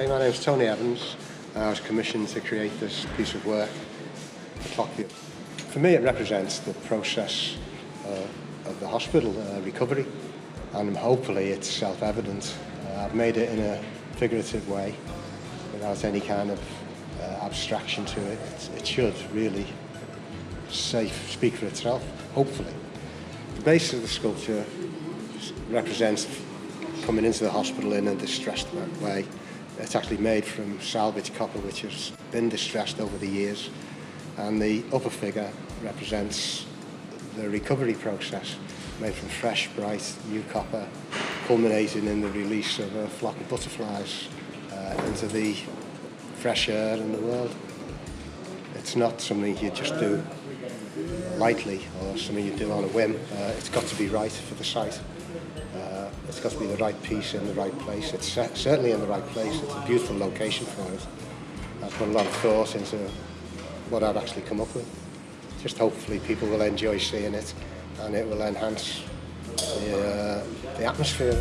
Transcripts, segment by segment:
Okay, my name's Tony Evans. I was commissioned to create this piece of work, the clock view. For me, it represents the process uh, of the hospital uh, recovery, and hopefully it's self-evident. Uh, I've made it in a figurative way, without any kind of uh, abstraction to it. It's, it should really safe speak for itself, hopefully. The base of the sculpture represents coming into the hospital in a distressed way. It's actually made from salvage copper which has been distressed over the years and the upper figure represents the recovery process made from fresh, bright, new copper culminating in the release of a flock of butterflies uh, into the fresh air in the world. It's not something you just do lightly or something you do on a whim. Uh, it's got to be right for the site. It's got to be the right piece in the right place. It's certainly in the right place. It's a beautiful location for us. I've put a lot of thought into what I've actually come up with. Just hopefully people will enjoy seeing it and it will enhance the, uh, the atmosphere.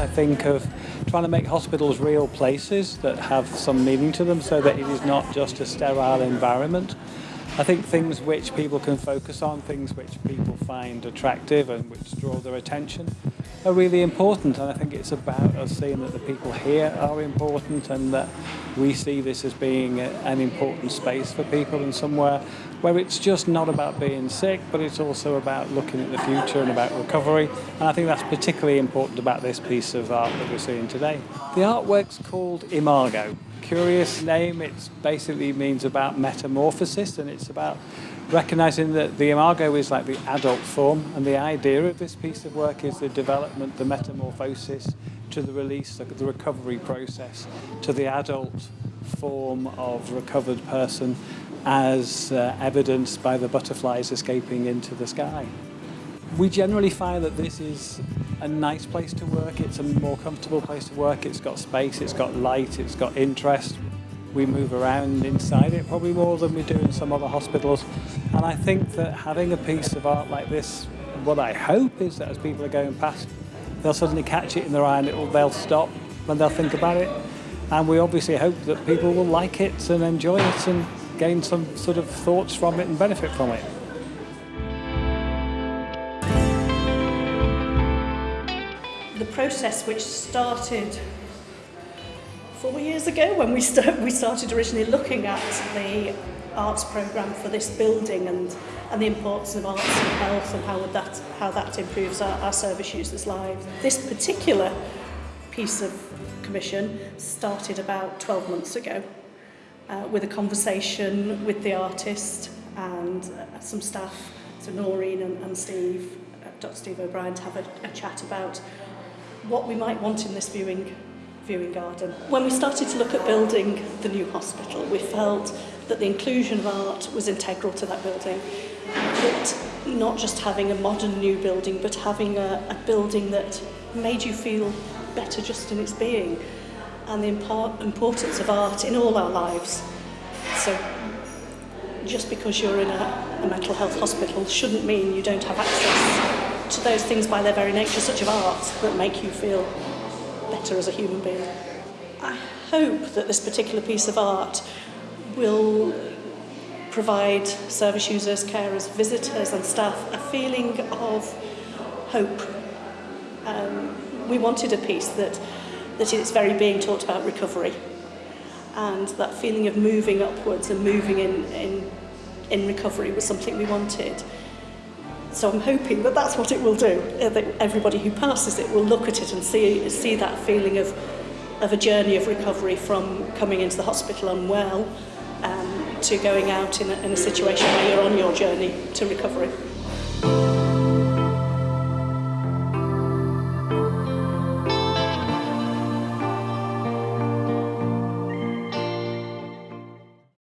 I think of trying to make hospitals real places that have some meaning to them so that it is not just a sterile environment. I think things which people can focus on, things which people find attractive and which draw their attention are really important. And I think it's about us seeing that the people here are important and that we see this as being an important space for people and somewhere where it's just not about being sick but it's also about looking at the future and about recovery and I think that's particularly important about this piece of art that we're seeing today. The artwork's called Imago. Curious name, it basically means about metamorphosis and it's about recognizing that the imago is like the adult form and the idea of this piece of work is the development, the metamorphosis to the release, the recovery process to the adult form of recovered person as uh, evidenced by the butterflies escaping into the sky. We generally find that this is a nice place to work, it's a more comfortable place to work, it's got space, it's got light, it's got interest, we move around inside it probably more than we do in some other hospitals. And I think that having a piece of art like this what I hope is that as people are going past they'll suddenly catch it in their eye and it'll, they'll stop when they'll think about it. And we obviously hope that people will like it and enjoy it and gain some sort of thoughts from it and benefit from it. The process which started four years ago when we, start, we started originally looking at the arts programme for this building and, and the importance of arts and health and how, would that, how that improves our, our service users' lives. This particular piece of commission started about 12 months ago uh, with a conversation with the artist and uh, some staff, so Noreen and, and Steve, uh, Dr Steve O'Brien, to have a, a chat about what we might want in this viewing viewing garden. When we started to look at building the new hospital, we felt that the inclusion of art was integral to that building. That not just having a modern new building, but having a, a building that made you feel better just in its being. And the importance of art in all our lives. So just because you're in a, a mental health hospital shouldn't mean you don't have access to those things by their very nature, such as art, that make you feel better as a human being. I hope that this particular piece of art will provide service users, carers, visitors and staff a feeling of hope. Um, we wanted a piece that, that in its very being talked about recovery and that feeling of moving upwards and moving in, in, in recovery was something we wanted. So I'm hoping that that's what it will do, uh, that everybody who passes it will look at it and see, see that feeling of, of a journey of recovery from coming into the hospital unwell um, to going out in a, in a situation where you're on your journey to recovery.